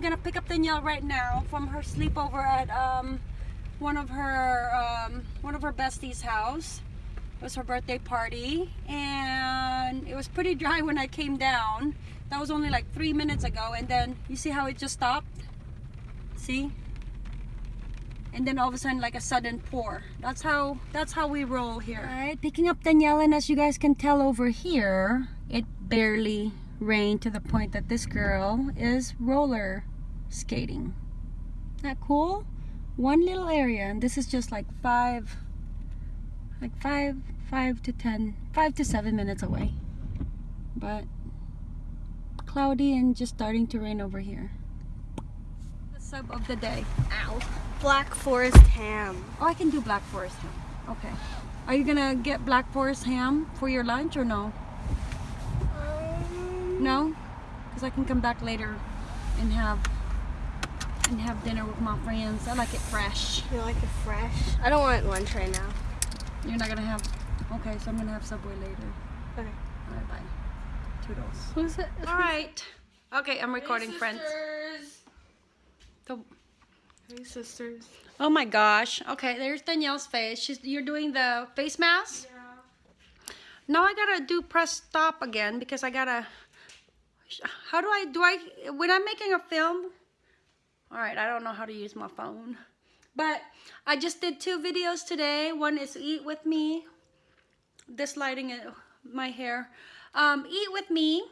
gonna pick up Danielle right now from her sleepover at um, one of her um, one of her besties' house. It was her birthday party, and it was pretty dry when I came down. That was only like three minutes ago, and then you see how it just stopped. See? And then all of a sudden, like a sudden pour. That's how that's how we roll here. All right, picking up Danielle, and as you guys can tell over here, it barely rain to the point that this girl is roller skating. Isn't that cool? One little area, and this is just like five, like five, five to ten, five to seven minutes away. But cloudy and just starting to rain over here. The sub of the day. Ow. Black Forest ham. Oh, I can do Black Forest ham. Okay. Are you gonna get Black Forest ham for your lunch or no? No? Because I can come back later and have and have dinner with my friends. I like it fresh. You like it fresh? I don't want lunch right now. You're not gonna have okay, so I'm gonna have Subway later. Okay. Alright, bye. Toodles. Who's it? Alright. Okay, I'm recording hey, friends. The, hey sisters. oh my gosh. Okay, there's Danielle's face. She's you're doing the face mask? Yeah. Now I gotta do press stop again because I gotta how do I do I when I'm making a film all right I don't know how to use my phone but I just did two videos today. One is eat with me. This lighting uh, my hair. Um, eat with me.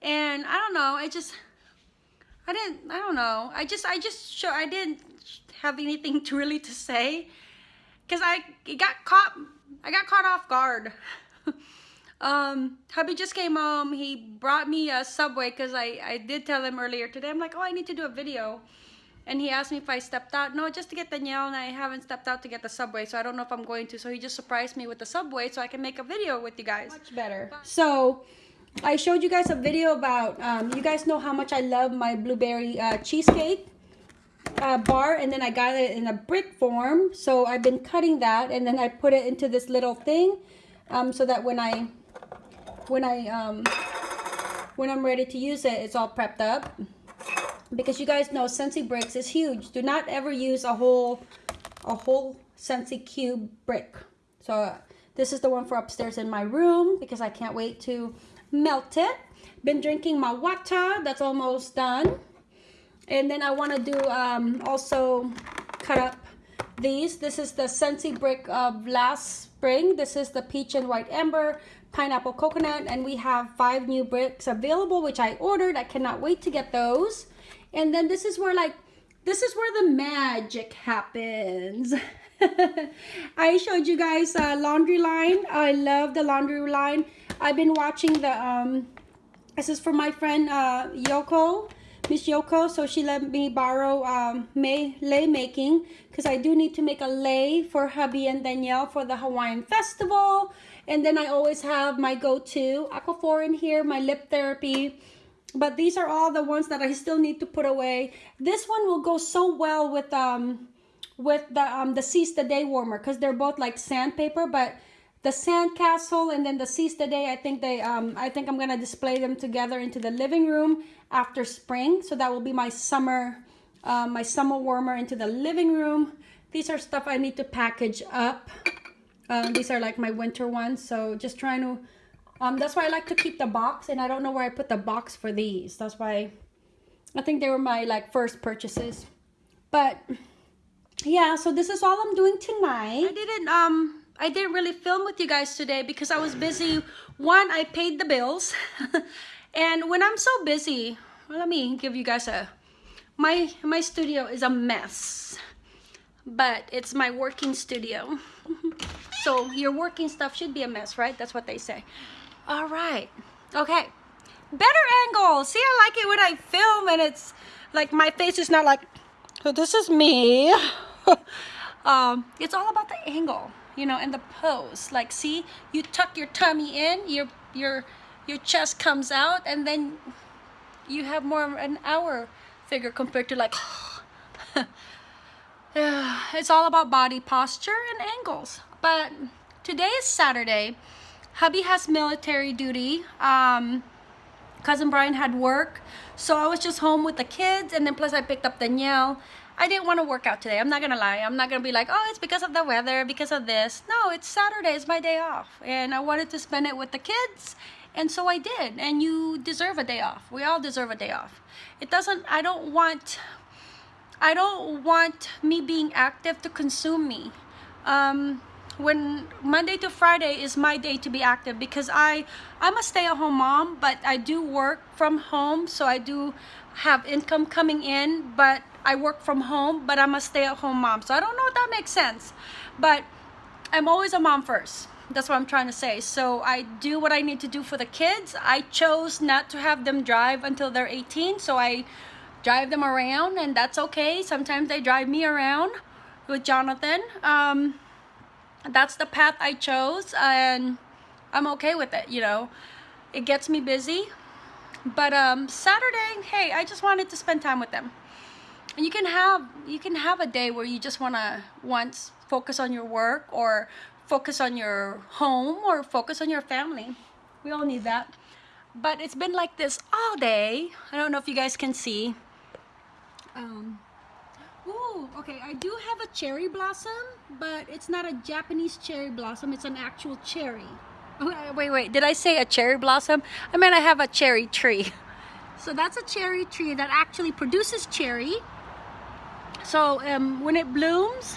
And I don't know I just I didn't I don't know. I just I just show I didn't have anything to really to say because I got caught I got caught off guard um, hubby just came home. He brought me a Subway because I, I did tell him earlier today. I'm like, oh, I need to do a video. And he asked me if I stepped out. No, just to get Danielle, and I haven't stepped out to get the Subway, so I don't know if I'm going to. So he just surprised me with the Subway so I can make a video with you guys. Much better. So I showed you guys a video about, um, you guys know how much I love my blueberry uh, cheesecake. Uh, bar and then I got it in a brick form so I've been cutting that and then I put it into this little thing um, so that when I when I um, when I'm ready to use it, it's all prepped up. Because you guys know Scentsy bricks is huge. Do not ever use a whole a whole Scentsy cube brick. So uh, this is the one for upstairs in my room because I can't wait to melt it. Been drinking my water. That's almost done. And then I want to do um, also cut up these. This is the Scentsy brick of last spring. This is the peach and white amber pineapple coconut and we have five new bricks available which I ordered. I cannot wait to get those. And then this is where like this is where the magic happens. I showed you guys a laundry line. I love the laundry line. I've been watching the um this is for my friend uh, Yoko Miss Yoko, so she let me borrow um, May lei making because I do need to make a lei for hubby and Danielle for the Hawaiian Festival. And then I always have my go-to Aquaphor in here, my lip therapy. But these are all the ones that I still need to put away. This one will go so well with um with the um the Seize the Day warmer because they're both like sandpaper, but the sandcastle and then the Seize the Day, I think they um I think I'm gonna display them together into the living room after spring. So that will be my summer uh, my summer warmer into the living room. These are stuff I need to package up. Um, these are like my winter ones. So just trying to, um, that's why I like to keep the box and I don't know where I put the box for these. That's why I think they were my like first purchases. But yeah, so this is all I'm doing tonight. I didn't, um, I didn't really film with you guys today because I was busy. One, I paid the bills. and when I'm so busy, well, let me give you guys a, my, my studio is a mess. But it's my working studio. So your working stuff should be a mess, right? That's what they say. All right. Okay. Better angle. See, I like it when I film and it's like my face is not like, oh, this is me. um, it's all about the angle, you know, and the pose. Like, see, you tuck your tummy in, your your your chest comes out, and then you have more of an hour figure compared to like. it's all about body posture and angles. But today is Saturday. Hubby has military duty. Um, cousin Brian had work. So I was just home with the kids and then plus I picked up Danielle. I didn't want to work out today. I'm not gonna lie. I'm not gonna be like, oh, it's because of the weather, because of this. No, it's Saturday. It's my day off, and I wanted to spend it with the kids, and so I did. And you deserve a day off. We all deserve a day off. It doesn't. I don't want. I don't want me being active to consume me. Um, when Monday to Friday is my day to be active because I I'm a stay-at-home mom, but I do work from home, so I do have income coming in, but I work from home, but I'm a stay-at-home mom. So I don't know if that makes sense. But I'm always a mom first. That's what I'm trying to say. So I do what I need to do for the kids. I chose not to have them drive until they're 18, so I drive them around and that's okay. Sometimes they drive me around with Jonathan. Um, that's the path I chose and I'm okay with it, you know. It gets me busy. But um Saturday, hey, I just wanted to spend time with them. And you can have you can have a day where you just want to once focus on your work or focus on your home or focus on your family. We all need that. But it's been like this all day. I don't know if you guys can see. Um Ooh, okay, I do have a cherry blossom, but it's not a Japanese cherry blossom, it's an actual cherry. Oh, wait, wait, did I say a cherry blossom? I mean, I have a cherry tree. So that's a cherry tree that actually produces cherry. So um, when it blooms,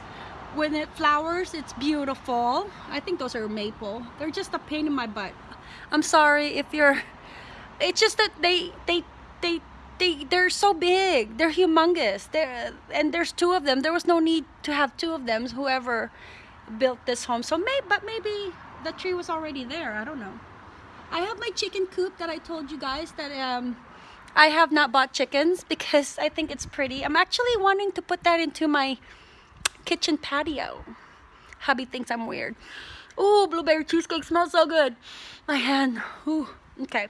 when it flowers, it's beautiful. I think those are maple. They're just a pain in my butt. I'm sorry if you're, it's just that they, they, they, they they're so big. They're humongous. There and there's two of them. There was no need to have two of them whoever built this home. So maybe but maybe the tree was already there. I don't know. I have my chicken coop that i told you guys that um i have not bought chickens because i think it's pretty. I'm actually wanting to put that into my kitchen patio. Hubby thinks i'm weird. Ooh, blueberry cheesecake smells so good. My hand. Ooh, okay.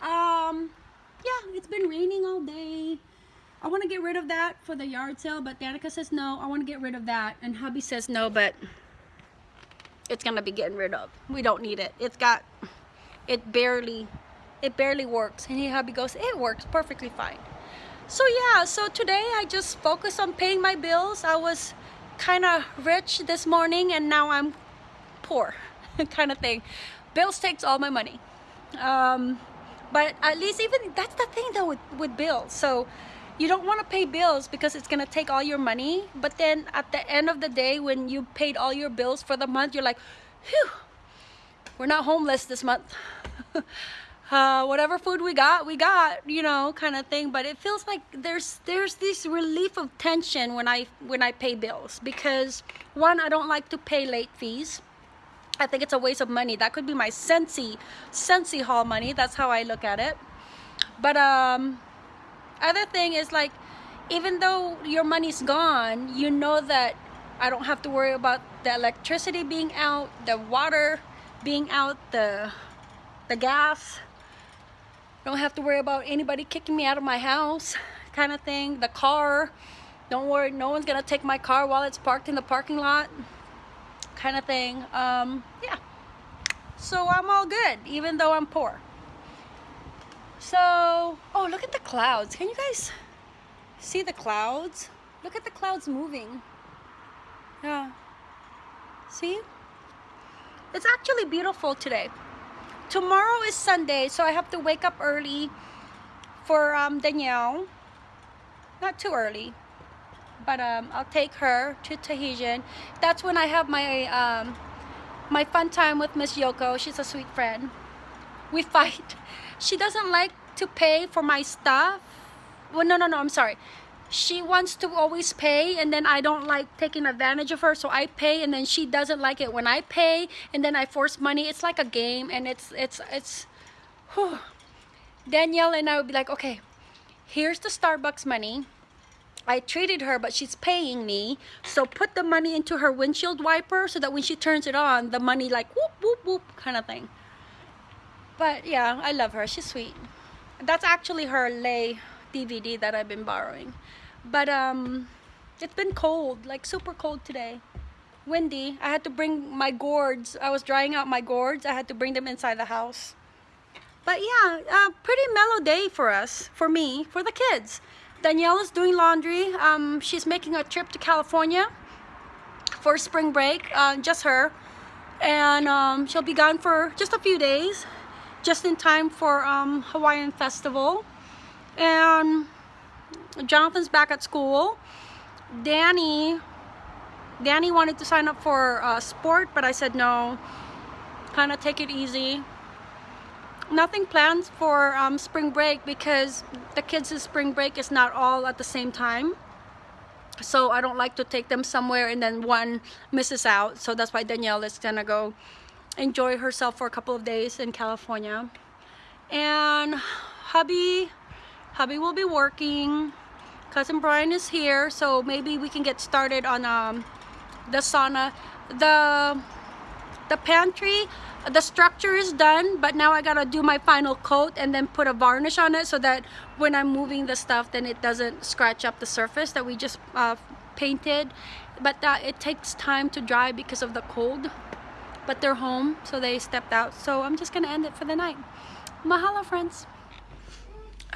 Um yeah, it's been raining all day. I want to get rid of that for the yard sale, but Danica says no. I want to get rid of that. And hubby says no, but it's going to be getting rid of. We don't need it. It's got, it barely, it barely works. And he hubby goes, it works perfectly fine. So yeah, so today I just focus on paying my bills. I was kind of rich this morning and now I'm poor kind of thing. Bills takes all my money. Um, but at least even that's the thing though with, with bills. So you don't want to pay bills because it's going to take all your money but then at the end of the day when you paid all your bills for the month you're like whew we're not homeless this month. Uh, whatever food we got we got you know kind of thing. But it feels like there's there's this relief of tension when i when i pay bills because one i don't like to pay late fees I think it's a waste of money. That could be my Scentsy, Scentsy haul money. That's how I look at it. But um, other thing is like, even though your money's gone, you know that I don't have to worry about the electricity being out, the water being out, the the gas. Don't have to worry about anybody kicking me out of my house, kind of thing. The car. Don't worry, no one's gonna take my car while it's parked in the parking lot kind of thing. Um, yeah. So I'm all good, even though I'm poor. So, oh, look at the clouds. Can you guys see the clouds? Look at the clouds moving. Yeah. See? It's actually beautiful today. Tomorrow is Sunday, so I have to wake up early for um, Danielle. Not too early but um, I'll take her to Tahitian. That's when I have my um, my fun time with Miss Yoko. She's a sweet friend. We fight. She doesn't like to pay for my stuff. Well, no, no, no, I'm sorry. She wants to always pay and then I don't like taking advantage of her so I pay and then she doesn't like it when I pay and then I force money. It's like a game and it's, it's, it's, whew. Danielle and I would be like, okay, here's the Starbucks money I treated her, but she's paying me. So put the money into her windshield wiper so that when she turns it on, the money like whoop, whoop, whoop kind of thing. But yeah, I love her. She's sweet. That's actually her lay DVD that I've been borrowing. But um, it's been cold, like super cold today. Windy. I had to bring my gourds. I was drying out my gourds. I had to bring them inside the house. but yeah, a pretty mellow day for us, for me, for the kids. Danielle is doing laundry. Um, she's making a trip to California for spring break, uh, just her. And um, she'll be gone for just a few days, just in time for um, Hawaiian Festival. And Jonathan's back at school. Danny, Danny wanted to sign up for uh, sport, but I said no. Kind of take it easy. Nothing planned for um, spring break because the kids' spring break is not all at the same time. So I don't like to take them somewhere and then one misses out. So that's why Danielle is gonna go enjoy herself for a couple of days in California. And hubby, hubby will be working. Cousin Brian is here, so maybe we can get started on um, the sauna. The the pantry, the structure is done, but now I gotta do my final coat and then put a varnish on it so that when I'm moving the stuff, then it doesn't scratch up the surface that we just uh, painted. But uh, it takes time to dry because of the cold. But they're home, so they stepped out. So I'm just gonna end it for the night. Mahalo, friends.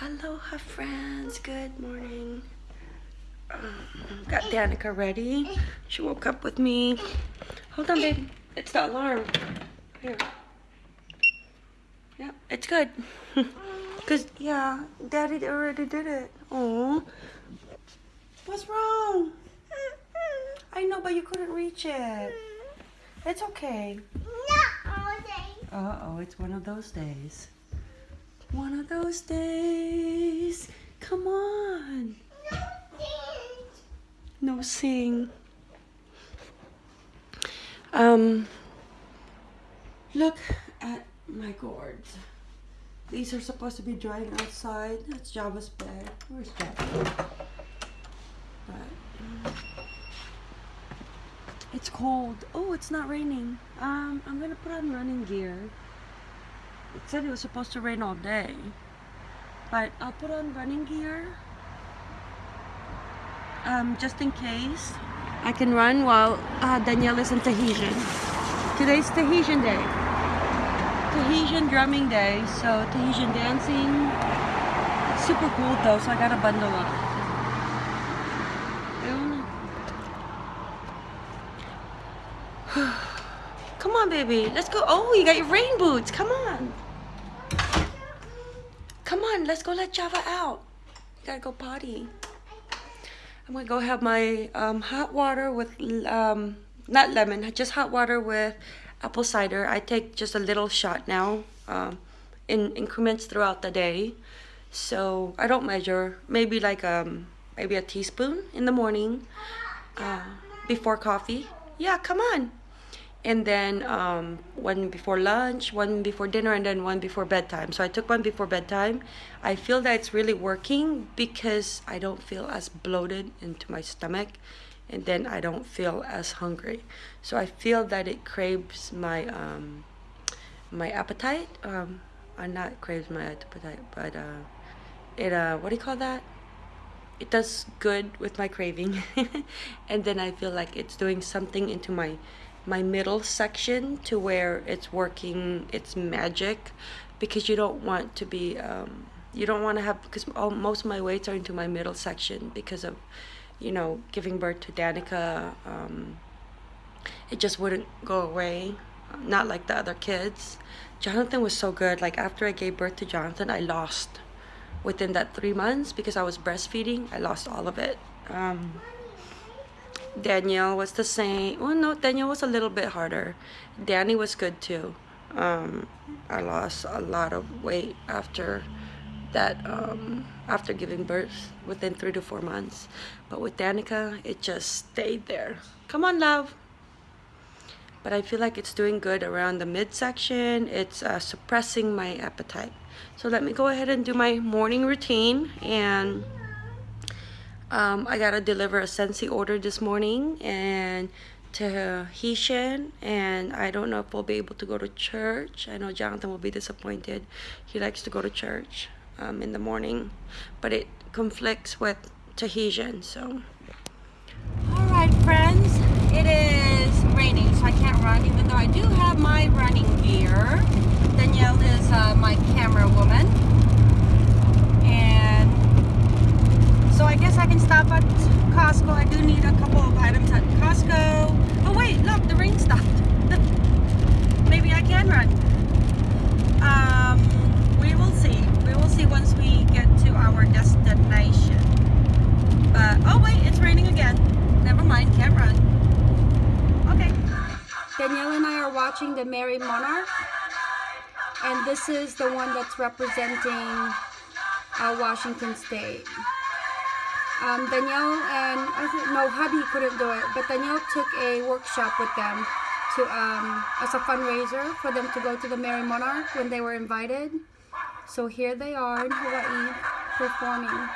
Aloha friends, good morning. Um, got Danica ready. She woke up with me. Hold on, baby. It's the alarm. Here. Yeah, it's good. Cause yeah, Daddy already did it. Oh, what's wrong? I know, but you couldn't reach it. It's okay. Uh oh, it's one of those days. One of those days. Come on. No sing. No sing. Um, look at my gourds. These are supposed to be drying outside. That's Java's bed. Where's Java? But um, it's cold. Oh, it's not raining. Um, I'm gonna put on running gear. It said it was supposed to rain all day. But I'll put on running gear. Um, just in case. I can run while uh, Danielle is in Tahitian. Today's Tahitian day. Tahitian drumming day, so Tahitian dancing. It's super cool though, so I got a bundle up. Come on, baby. Let's go. Oh, you got your rain boots. Come on. Come on, let's go let Java out. You gotta go potty. I'm gonna go have my um, hot water with, um, not lemon, just hot water with apple cider. I take just a little shot now um, in increments throughout the day. So I don't measure, maybe like um, maybe a teaspoon in the morning uh, before coffee. Yeah, come on and then um, one before lunch, one before dinner, and then one before bedtime. So I took one before bedtime. I feel that it's really working because I don't feel as bloated into my stomach, and then I don't feel as hungry. So I feel that it craves my um, my appetite. Um, uh, not craves my appetite, but uh, it uh, what do you call that? It does good with my craving, and then I feel like it's doing something into my my middle section to where it's working its magic because you don't want to be um, you don't want to have because all, most of my weights are into my middle section because of you know giving birth to Danica um, it just wouldn't go away not like the other kids. Jonathan was so good like after I gave birth to Jonathan I lost within that three months because I was breastfeeding I lost all of it. Um, Danielle was the same. Well, no, Danielle was a little bit harder. Danny was good too. Um, I lost a lot of weight after that, um, after giving birth within three to four months. But with Danica, it just stayed there. Come on, love. But I feel like it's doing good around the midsection. It's uh, suppressing my appetite. So let me go ahead and do my morning routine and um, I gotta deliver a Scentsy order this morning and Tahitian and I don't know if we'll be able to go to church. I know Jonathan will be disappointed. He likes to go to church um, in the morning, but it conflicts with Tahitian, so. All right, friends, it is raining, so I can't run, even though I do have my running gear. Danielle is uh, my camera Costco. I do need a couple of items at Costco. Oh wait, look, the rain stopped. Maybe I can run. Um, we will see. We will see once we get to our destination. But oh wait, it's raining again. Never mind, can't run. Okay. Danielle and I are watching the Merrie Monarch, and this is the one that's representing uh, Washington State. Um, Danielle and no, hubby couldn't do it, but Danielle took a workshop with them to um, as a fundraiser for them to go to the Merrie Monarch when they were invited. So here they are in Hawaii performing.